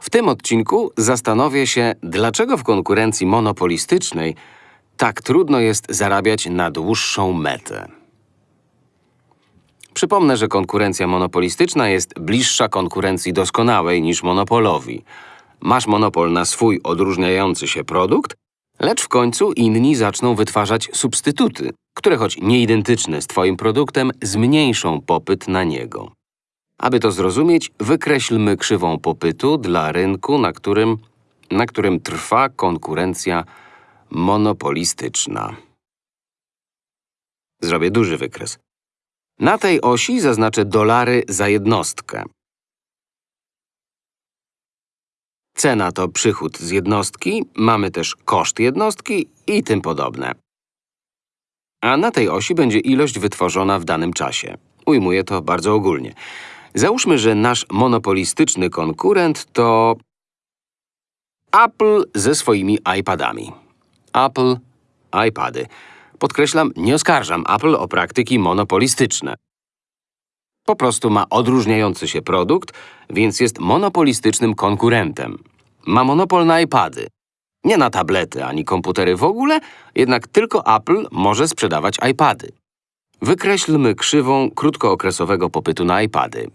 W tym odcinku zastanowię się, dlaczego w konkurencji monopolistycznej tak trudno jest zarabiać na dłuższą metę. Przypomnę, że konkurencja monopolistyczna jest bliższa konkurencji doskonałej niż monopolowi. Masz monopol na swój odróżniający się produkt, lecz w końcu inni zaczną wytwarzać substytuty, które choć nieidentyczne z Twoim produktem, zmniejszą popyt na niego. Aby to zrozumieć, wykreślmy krzywą popytu dla rynku, na którym, na którym trwa konkurencja monopolistyczna. Zrobię duży wykres. Na tej osi zaznaczę dolary za jednostkę. Cena to przychód z jednostki, mamy też koszt jednostki i tym podobne. A na tej osi będzie ilość wytworzona w danym czasie. Ujmuję to bardzo ogólnie. Załóżmy, że nasz monopolistyczny konkurent to Apple ze swoimi iPadami. Apple, iPady. Podkreślam, nie oskarżam Apple o praktyki monopolistyczne. Po prostu ma odróżniający się produkt, więc jest monopolistycznym konkurentem. Ma monopol na iPady. Nie na tablety ani komputery w ogóle, jednak tylko Apple może sprzedawać iPady. Wykreślmy krzywą krótkookresowego popytu na iPady.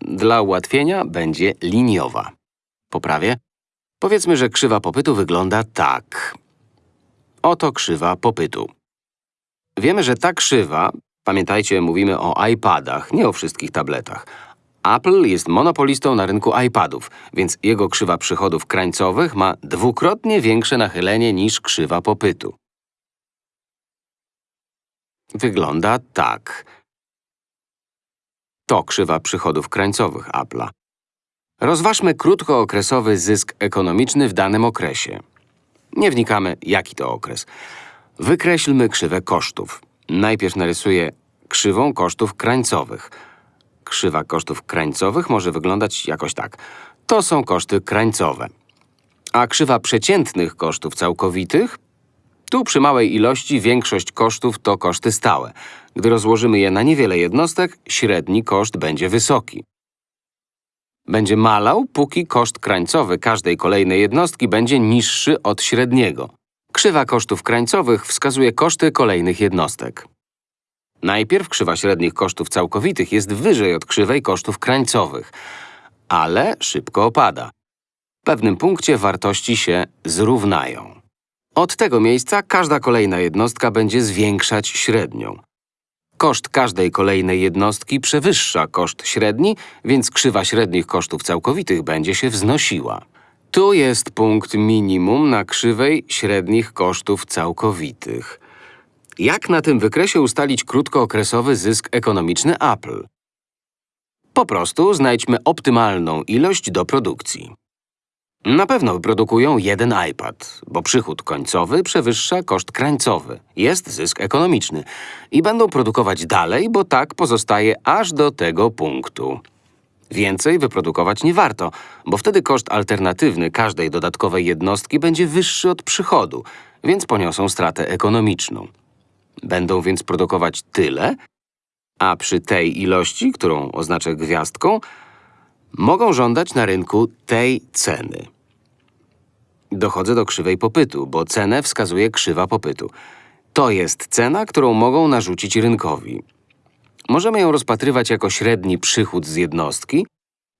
Dla ułatwienia będzie liniowa. Poprawię. Powiedzmy, że krzywa popytu wygląda tak. Oto krzywa popytu. Wiemy, że ta krzywa, pamiętajcie, mówimy o iPadach, nie o wszystkich tabletach. Apple jest monopolistą na rynku iPadów, więc jego krzywa przychodów krańcowych ma dwukrotnie większe nachylenie niż krzywa popytu. Wygląda tak. To krzywa przychodów krańcowych Apple'a. Rozważmy krótkookresowy zysk ekonomiczny w danym okresie. Nie wnikamy, jaki to okres. Wykreślmy krzywę kosztów. Najpierw narysuję krzywą kosztów krańcowych. Krzywa kosztów krańcowych może wyglądać jakoś tak. To są koszty krańcowe. A krzywa przeciętnych kosztów całkowitych? Tu przy małej ilości większość kosztów to koszty stałe. Gdy rozłożymy je na niewiele jednostek, średni koszt będzie wysoki. Będzie malał, póki koszt krańcowy każdej kolejnej jednostki będzie niższy od średniego. Krzywa kosztów krańcowych wskazuje koszty kolejnych jednostek. Najpierw krzywa średnich kosztów całkowitych jest wyżej od krzywej kosztów krańcowych, ale szybko opada. W pewnym punkcie wartości się zrównają. Od tego miejsca każda kolejna jednostka będzie zwiększać średnią. Koszt każdej kolejnej jednostki przewyższa koszt średni, więc krzywa średnich kosztów całkowitych będzie się wznosiła. Tu jest punkt minimum na krzywej średnich kosztów całkowitych. Jak na tym wykresie ustalić krótkookresowy zysk ekonomiczny Apple? Po prostu znajdźmy optymalną ilość do produkcji. Na pewno wyprodukują jeden iPad, bo przychód końcowy przewyższa koszt krańcowy. Jest zysk ekonomiczny. I będą produkować dalej, bo tak pozostaje aż do tego punktu. Więcej wyprodukować nie warto, bo wtedy koszt alternatywny każdej dodatkowej jednostki będzie wyższy od przychodu, więc poniosą stratę ekonomiczną. Będą więc produkować tyle, a przy tej ilości, którą oznaczę gwiazdką, mogą żądać na rynku tej ceny. Dochodzę do krzywej popytu, bo cenę wskazuje krzywa popytu. To jest cena, którą mogą narzucić rynkowi. Możemy ją rozpatrywać jako średni przychód z jednostki,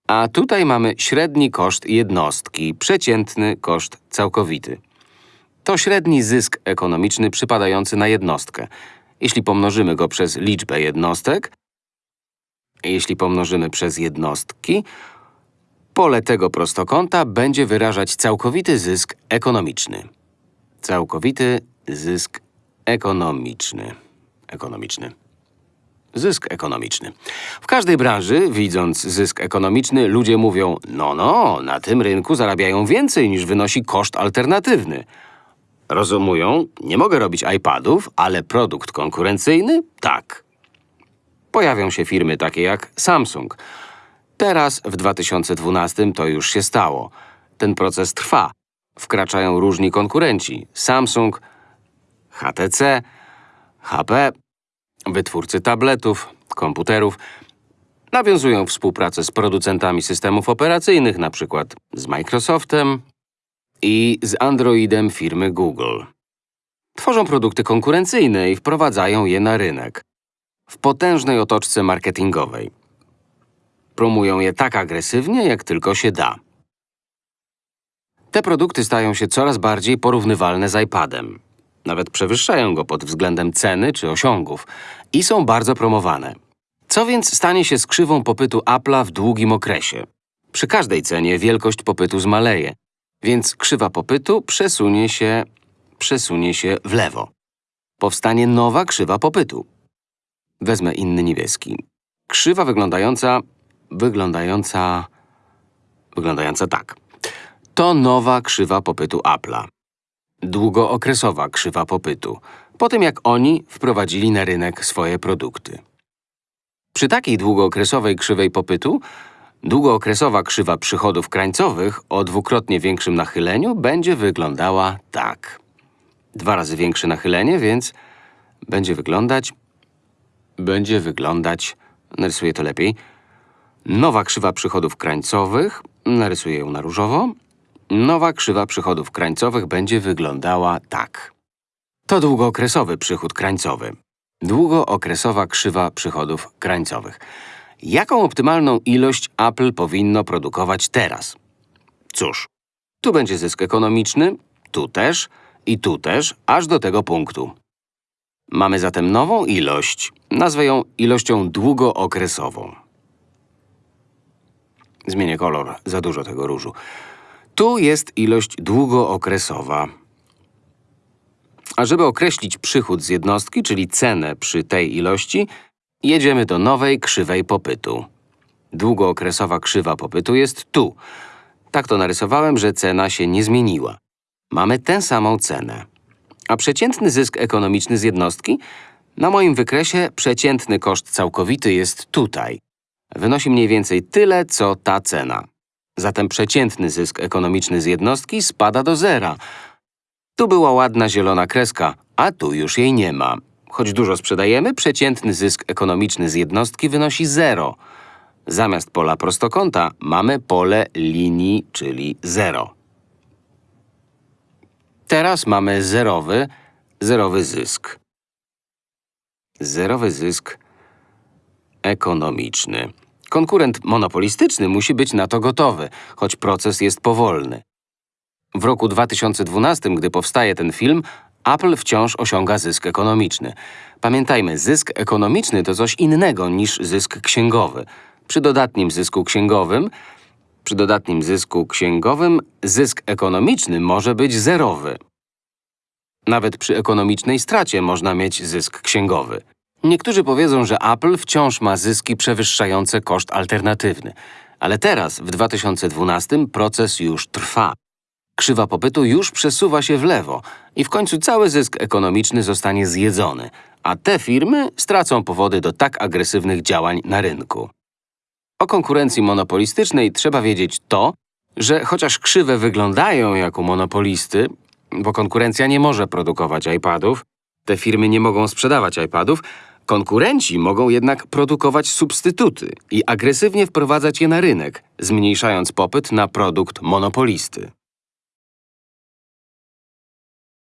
a tutaj mamy średni koszt jednostki, przeciętny koszt całkowity. To średni zysk ekonomiczny przypadający na jednostkę. Jeśli pomnożymy go przez liczbę jednostek, jeśli pomnożymy przez jednostki, pole tego prostokąta będzie wyrażać całkowity zysk ekonomiczny. Całkowity zysk ekonomiczny. Ekonomiczny. Zysk ekonomiczny. W każdej branży, widząc zysk ekonomiczny, ludzie mówią no, no, na tym rynku zarabiają więcej niż wynosi koszt alternatywny. Rozumują, nie mogę robić iPadów, ale produkt konkurencyjny? Tak. Pojawią się firmy takie jak Samsung. Teraz, w 2012, to już się stało. Ten proces trwa. Wkraczają różni konkurenci. Samsung, HTC, HP, wytwórcy tabletów, komputerów. Nawiązują współpracę z producentami systemów operacyjnych, np. z Microsoftem i z Androidem firmy Google. Tworzą produkty konkurencyjne i wprowadzają je na rynek w potężnej otoczce marketingowej. Promują je tak agresywnie, jak tylko się da. Te produkty stają się coraz bardziej porównywalne z iPadem. Nawet przewyższają go pod względem ceny czy osiągów i są bardzo promowane. Co więc stanie się z krzywą popytu Apple'a w długim okresie? Przy każdej cenie wielkość popytu zmaleje, więc krzywa popytu przesunie się, przesunie się w lewo. Powstanie nowa krzywa popytu. Wezmę inny niebieski. Krzywa wyglądająca, wyglądająca, wyglądająca tak. To nowa krzywa popytu Apple'a. Długookresowa krzywa popytu, po tym jak oni wprowadzili na rynek swoje produkty. Przy takiej długookresowej krzywej popytu, długookresowa krzywa przychodów krańcowych o dwukrotnie większym nachyleniu będzie wyglądała tak. Dwa razy większe nachylenie, więc będzie wyglądać… Będzie wyglądać… Narysuję to lepiej. Nowa krzywa przychodów krańcowych, narysuję ją na różowo. Nowa krzywa przychodów krańcowych będzie wyglądała tak. To długookresowy przychód krańcowy. Długookresowa krzywa przychodów krańcowych. Jaką optymalną ilość Apple powinno produkować teraz? Cóż, tu będzie zysk ekonomiczny, tu też i tu też, aż do tego punktu. Mamy zatem nową ilość, nazwę ją ilością długookresową. Zmienię kolor, za dużo tego różu. Tu jest ilość długookresowa. A żeby określić przychód z jednostki, czyli cenę przy tej ilości, jedziemy do nowej krzywej popytu. Długookresowa krzywa popytu jest tu. Tak to narysowałem, że cena się nie zmieniła. Mamy tę samą cenę. A przeciętny zysk ekonomiczny z jednostki? Na moim wykresie przeciętny koszt całkowity jest tutaj. Wynosi mniej więcej tyle, co ta cena. Zatem przeciętny zysk ekonomiczny z jednostki spada do zera. Tu była ładna zielona kreska, a tu już jej nie ma. Choć dużo sprzedajemy, przeciętny zysk ekonomiczny z jednostki wynosi zero. Zamiast pola prostokąta mamy pole linii, czyli zero. Teraz mamy zerowy, zerowy zysk. Zerowy zysk ekonomiczny. Konkurent monopolistyczny musi być na to gotowy, choć proces jest powolny. W roku 2012, gdy powstaje ten film, Apple wciąż osiąga zysk ekonomiczny. Pamiętajmy, zysk ekonomiczny to coś innego niż zysk księgowy. Przy dodatnim zysku księgowym, przy dodatnim zysku księgowym zysk ekonomiczny może być zerowy. Nawet przy ekonomicznej stracie można mieć zysk księgowy. Niektórzy powiedzą, że Apple wciąż ma zyski przewyższające koszt alternatywny. Ale teraz, w 2012, proces już trwa. Krzywa popytu już przesuwa się w lewo i w końcu cały zysk ekonomiczny zostanie zjedzony, a te firmy stracą powody do tak agresywnych działań na rynku. O konkurencji monopolistycznej trzeba wiedzieć to, że chociaż krzywe wyglądają jak u monopolisty, bo konkurencja nie może produkować iPadów, te firmy nie mogą sprzedawać iPadów, konkurenci mogą jednak produkować substytuty i agresywnie wprowadzać je na rynek, zmniejszając popyt na produkt monopolisty.